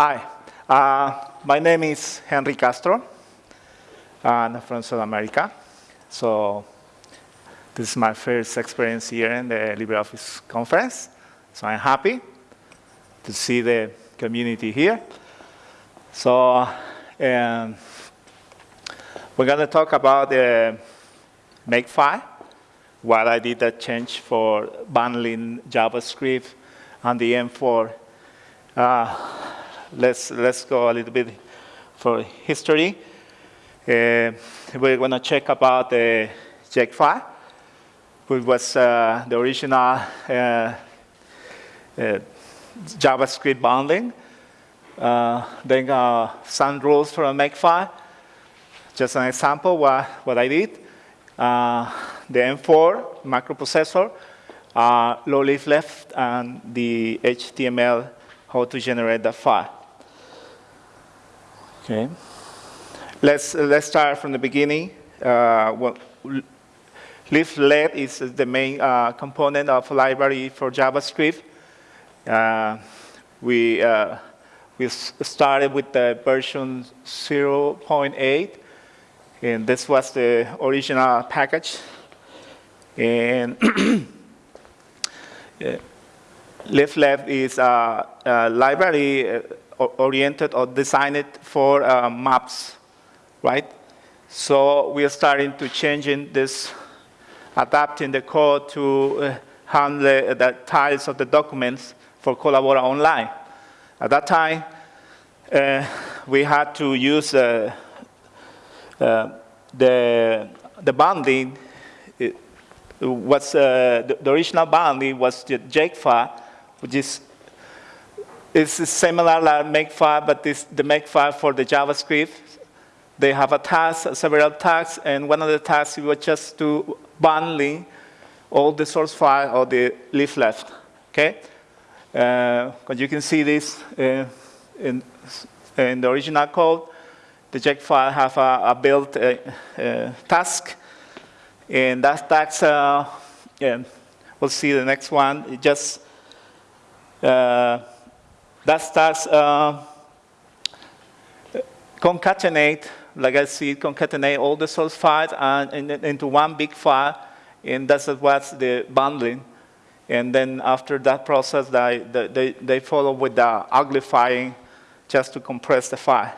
Hi, uh, my name is Henry Castro. I'm from South America. So this is my first experience here in the LibreOffice conference. So I'm happy to see the community here. So um, we're going to talk about the Makefile, what I did that change for bundling JavaScript and the M4. Uh, let's, let's go a little bit for history. Uh, we're going to check about the Jakefile, which was uh, the original uh, uh JavaScript bundling. Uh, then uh, some rules for a Makefile. Just an example what, what I did. the M4 macroprocessor, low leaf left, and the HTML, how to generate the file. Okay. Let's, let's start from the beginning. Uh, well, Leaflet is the main uh, component of library for JavaScript. Uh, we, uh, we started with the version 0.8, and this was the original package. And Leaflet is a, a library uh, oriented or designed for uh, maps, right? So we are starting to changing this, adapting the code to uh, handle the tiles of the documents for Collabora Online. At that time, uh, we had to use uh, uh, the, the binding. It was, uh, the, the, original binding was the Jakefile, which is it's similar like Makefile, but this, the Makefile for the JavaScript. They have a task, several tasks, and one of the tasks was just to bundling all the source file or the leaflet. Okay, uh, but you can see this uh, in, in the original code. The Jakefile have a, a built uh, uh, task, and that task, yeah, we'll see the next one. It just that starts uh, concatenate, like I see, concatenate all the source files and, and, into one big file, and that's what's the bundling. And then after that process, they, they, they follow with the uglifying just to compress the file.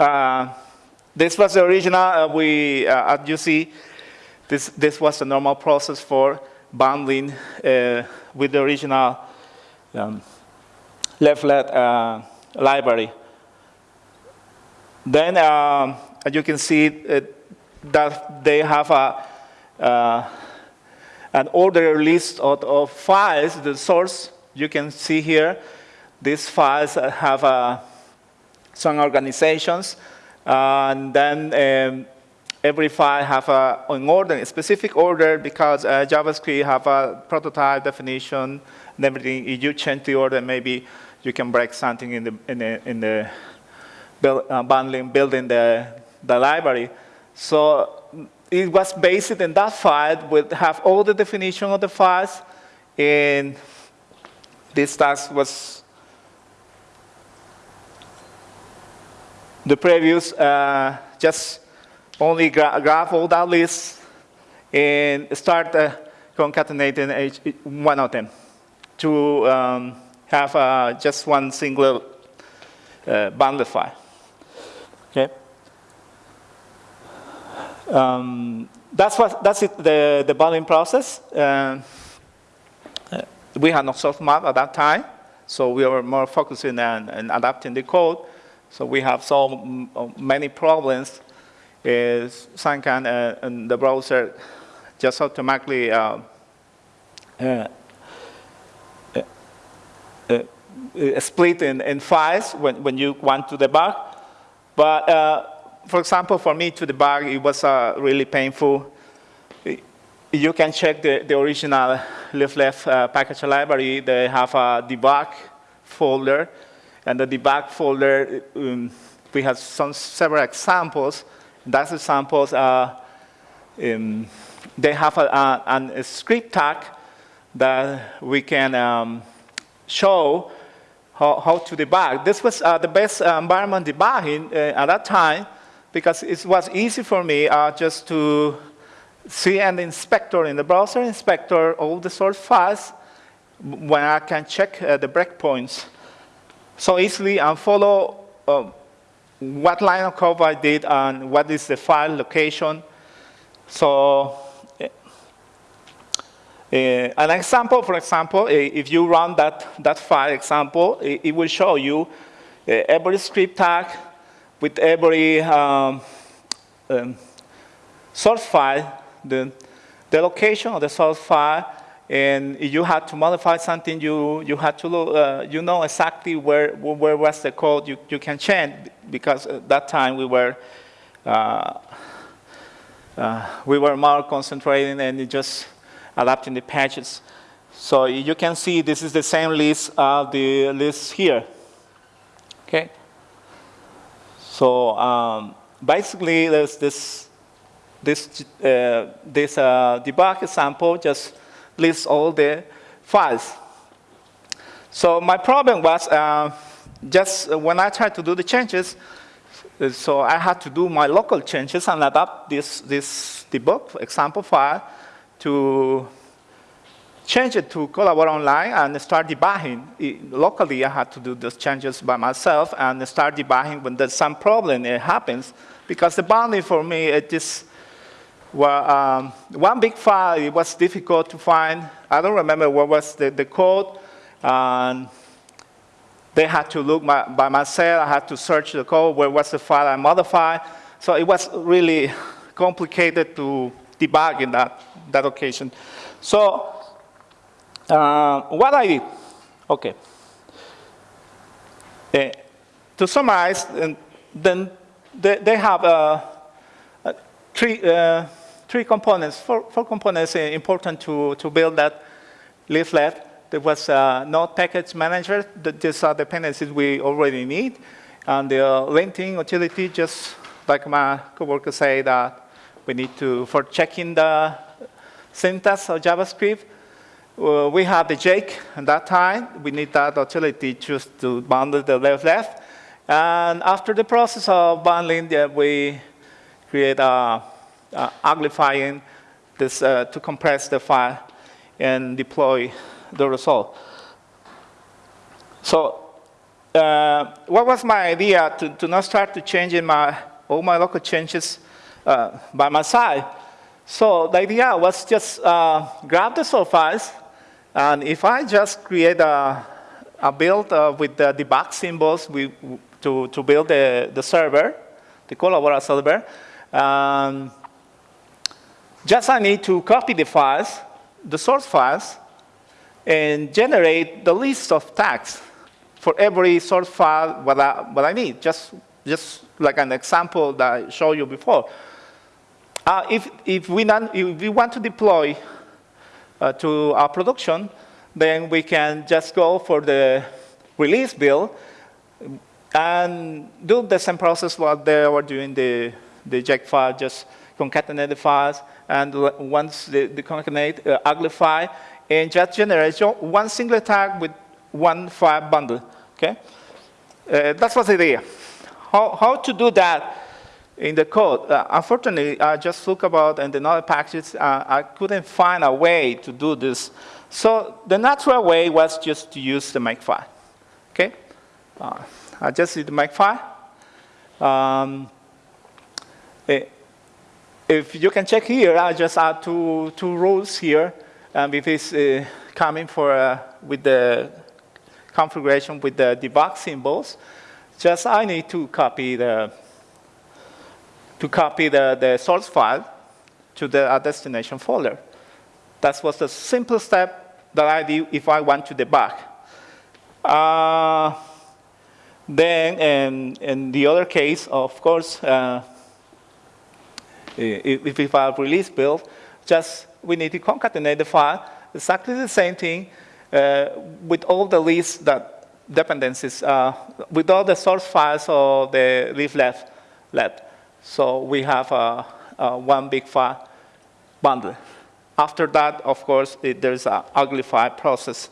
Uh, this was the original. Uh, we, uh, as you see, this, this was the normal process for bundling uh, with the original um, leaflet uh, library. Then, um, as you can see, it, that they have a, uh, an order list of, of, files, the source you can see here. These files have uh, some organizations, uh, and then um, every file have a, an order, a specific order because uh, JavaScript have a prototype definition and everything. If you change the order, maybe you can break something in the, in the, in the build, uh, bundling, building the, the library. So it was based in that file, would have all the definition of the files, and this task was the previous, uh, just only gra graph all that list and start uh, concatenating each, one of them to um, have uh, just one single uh, bundle file. Okay. Um, that's what that's it, the the bundling process. Uh, we had no source map at that time, so we were more focusing on, on adapting the code. So we have so uh, many problems. Is some kind uh, and the browser just automatically uh, uh, split in, in files when, when you want to debug. But uh, for example, for me to debug, it was uh, really painful. You can check the, the original leaflet uh, package library. They have a debug folder. And the debug folder, um, we have some several examples. Those examples are, um, they have a, a, a, script tag that we can um, show how, how to debug. This was uh, the best uh, environment debugging uh, at that time because it was easy for me uh, just to see an inspector in the browser inspector all the source files when I can check uh, the breakpoints so easily and follow what line of code I did and what is the file location. So uh, an example, for example, if you run that, that file example, it, it will show you every script tag with every um, um, source file, the, the location of the source file, and if you had to modify something, you, you had to look, uh, you know exactly where, where was the code you, you can change, because at that time we were, uh, uh, we were more concentrating and just adapting the patches. So you can see this is the same list of the list here. Okay. So um, basically, there's this this uh, this uh, debug example just lists all the files. So my problem was uh, just when I tried to do the changes, so I had to do my local changes and adapt this this debug example file to change it to Collabora Online and start debugging. It, locally, I had to do those changes by myself and start debugging when there's some problem it happens. Because the bounding for me, it just, well, um, one big file, it was difficult to find. I don't remember what was the, the code. And they had to look my, by myself. I had to search the code, where was the file I modified. So it was really complicated to debug in that, that occasion. So uh, what I did, okay. Uh, to summarize, and then they, they have uh, uh three, uh, three components, four, four components important to, to build that leaflet. There was a node package manager. These are dependencies we already need. And the linting utility, just like my coworker said, that we need to, for checking the syntax of JavaScript, uh, we have the Jake at that time. We need that utility just to bundle the left left. And after the process of bundling, yeah, we create a, a uglifying this uh, to compress the file and deploy the result. So uh, what was my idea to, to not start to changing my all my local changes uh, by my side? So the idea was just uh, grab the source files, and if I just create a, a build uh, with the debug symbols we, to, to build the, the server, the Collabora server, um, just I need to copy the files, the source files, and generate the list of tags for every source file what I, what I need, just, just like an example that I showed you before. Uh, if, if, we non, if we want to deploy uh, to our production, then we can just go for the release build and do the same process what they were doing the, the Jakefile, just concatenate the files, and once the, the concatenate, uh, uglify, and just generate one single tag with one file bundle, okay? Uh, that was the idea. How, how to do that in the code. Uh, unfortunately, I just look about in the node packages, uh, I couldn't find a way to do this. So the natural way was just to use the makefile. Okay? Uh, I just did the makefile. Um, eh, if you can check here, I just add two, two rules here. Um, if it's uh, coming for uh, with the configuration with the debug symbols, just I need to copy the to copy the, the source file to the uh, destination folder. That was the simple step that I do if I want to debug. Uh, then, in, in, the other case, of course, uh, if, if I release build, just we need to concatenate the file, exactly the same thing uh, with all the lists that dependencies, uh, with all the source files of the leaflet. left. So we have a, a one big file bundle. After that, of course, it, there's an uglify process.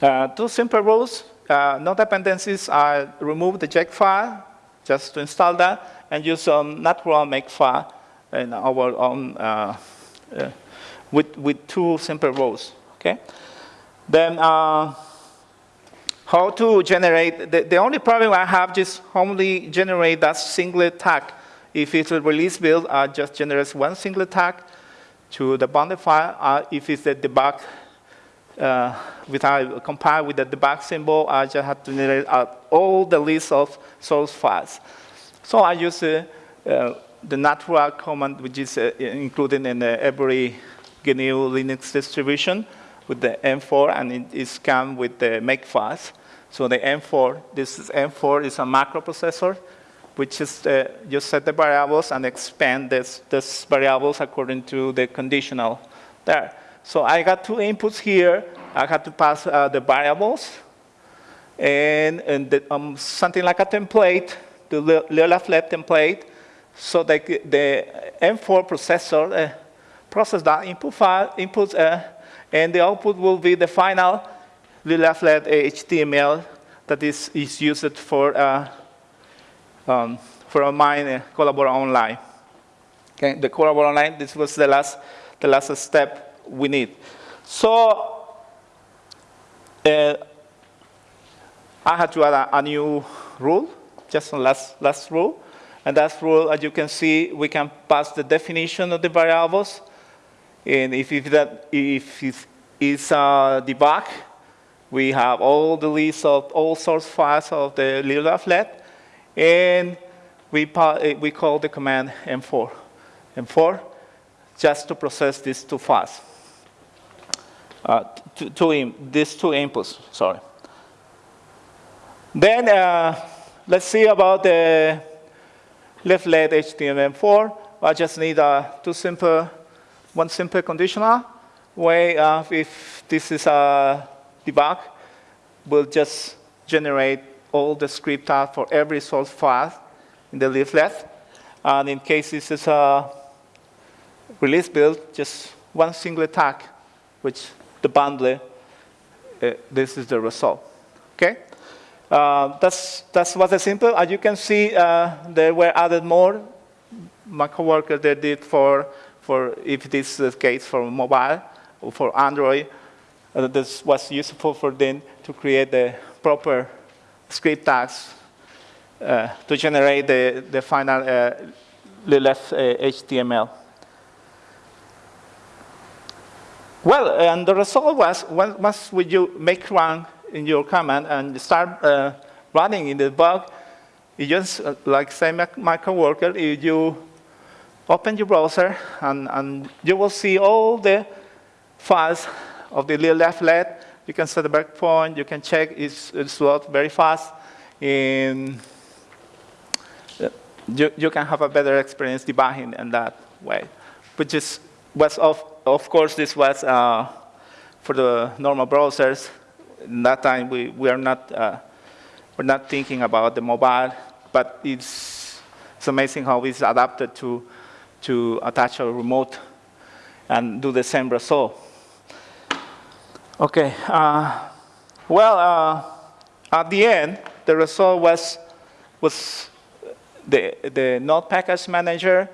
Uh, two simple rules. Uh, no dependencies are remove the Jakefile just to install that and use some natural make file in our own uh, uh, with, with two simple rules. Okay. Then uh, how to generate, the, the only problem I have is only generate that single tag. If it's a release build, I just generate one single tag to the bounded file. Uh, if it's a debug, uh, without compile with the debug symbol, I just have to generate uh, all the list of source files. So I use uh, uh, the natural command, which is uh, included in every GNU Linux distribution with the M4, and it is come with the make files. So the M4, this is M4 is a macroprocessor, which is uh, you set the variables and expand this, this variables according to the conditional there. So I got two inputs here. I have to pass uh, the variables and, and the, um, something like a template, the left template, so that the M4 processor uh, process that input file, inputs, uh, and the output will be the final left HTML that is, is used for, uh, um, for mine uh, Collabora Online. Okay, the Collabora Online, this was the last, the last step we need. So, uh, I had to add a, a, new rule, just a last, last rule. And that rule, as you can see, we can pass the definition of the variables. And if, if that if it is a debug, we have all the list of all source files of the loleaflet, and we, we call the command M4. M4, just to process these two files. Uh, two, two these two inputs, sorry. Then uh, let's see about the leaflet HTML4. I just need uh, two simple, one simple conditional way of if this is a debug will just generate all the script out for every source file in the leaflet. And in case this is a release build, just one single tag, which the bundler, uh, this is the result. Okay? Uh, that's, that's what is simple. As you can see, uh, there were added more. My coworker they did for, for if this is the case for mobile or for Android. Uh, this was useful for them to create the proper script tags uh, to generate the, the final uh, left HTML. Uh, well, and the result was once you make run in your command and start uh, running in the bug, you just, uh, like say my, coworker, you, you open your browser and, and you will see all the files of the little left leg. You can set a breakpoint. You can check it's, it's load very fast. And uh, you, you can have a better experience debugging in that way. Which is, was of, of course, this was uh, for the normal browsers. In that time, we, we are not, uh, we're not thinking about the mobile, but it's, it's amazing how it's adapted to, to attach a remote and do the same result. Okay. Uh, well, uh, at the end, the result was, was the, the node package manager.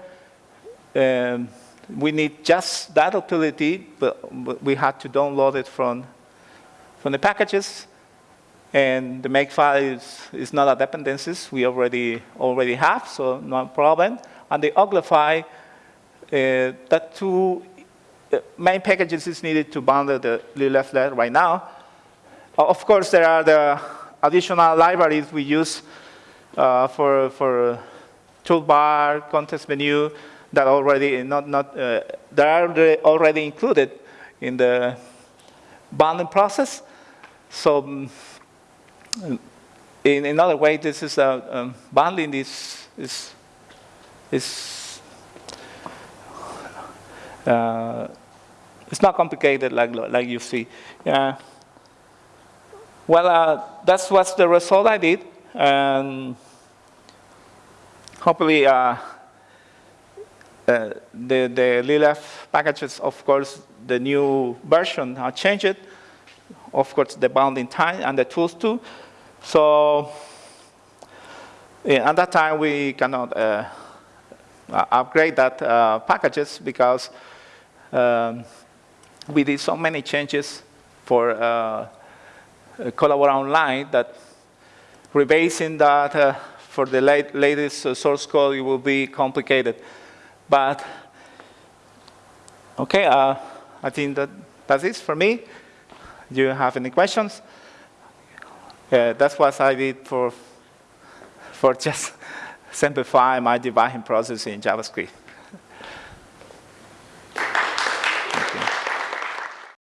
Um, we need just that utility, but we had to download it from, from the packages. And the makefile is, is not a dependencies we already, already have, so no problem. And the uglify, uh, that two main packages is needed to bundle the left right now. Uh, of course, there are the additional libraries we use uh, for, for toolbar, context menu, that already not, not uh, that are already included in the bundling process. So um, in another way, this is uh, um, bundling is, is, is uh, it's not complicated like, like you see. Yeah. Well, uh, that's what's the result I did. And hopefully, uh, uh, the, the LILF packages, of course, the new version, I changed of course, the bounding time and the tools too. So yeah, at that time, we cannot uh, upgrade that uh, packages because um, we did so many changes for uh, Collabora Online that rebasing that uh, for the late, latest uh, source code it will be complicated. But okay, uh, I think that that's it for me. Do you have any questions? that's what I did for for just simplify my debugging process in JavaScript.